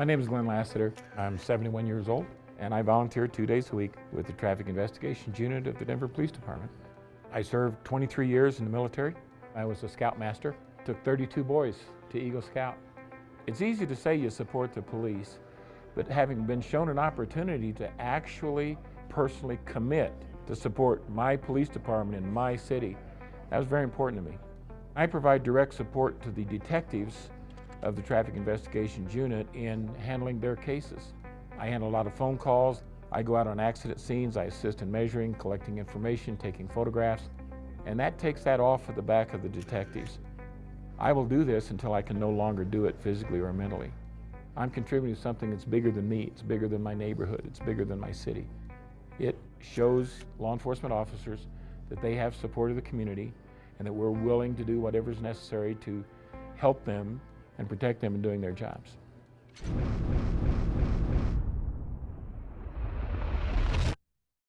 My name is Glenn Lassiter. I'm 71 years old and I volunteer two days a week with the Traffic Investigations Unit of the Denver Police Department. I served 23 years in the military. I was a scoutmaster, took 32 boys to Eagle Scout. It's easy to say you support the police, but having been shown an opportunity to actually personally commit to support my police department in my city, that was very important to me. I provide direct support to the detectives of the Traffic Investigations Unit in handling their cases. I handle a lot of phone calls. I go out on accident scenes. I assist in measuring, collecting information, taking photographs, and that takes that off of the back of the detectives. I will do this until I can no longer do it physically or mentally. I'm contributing to something that's bigger than me. It's bigger than my neighborhood. It's bigger than my city. It shows law enforcement officers that they have support of the community and that we're willing to do whatever is necessary to help them and protect them in doing their jobs.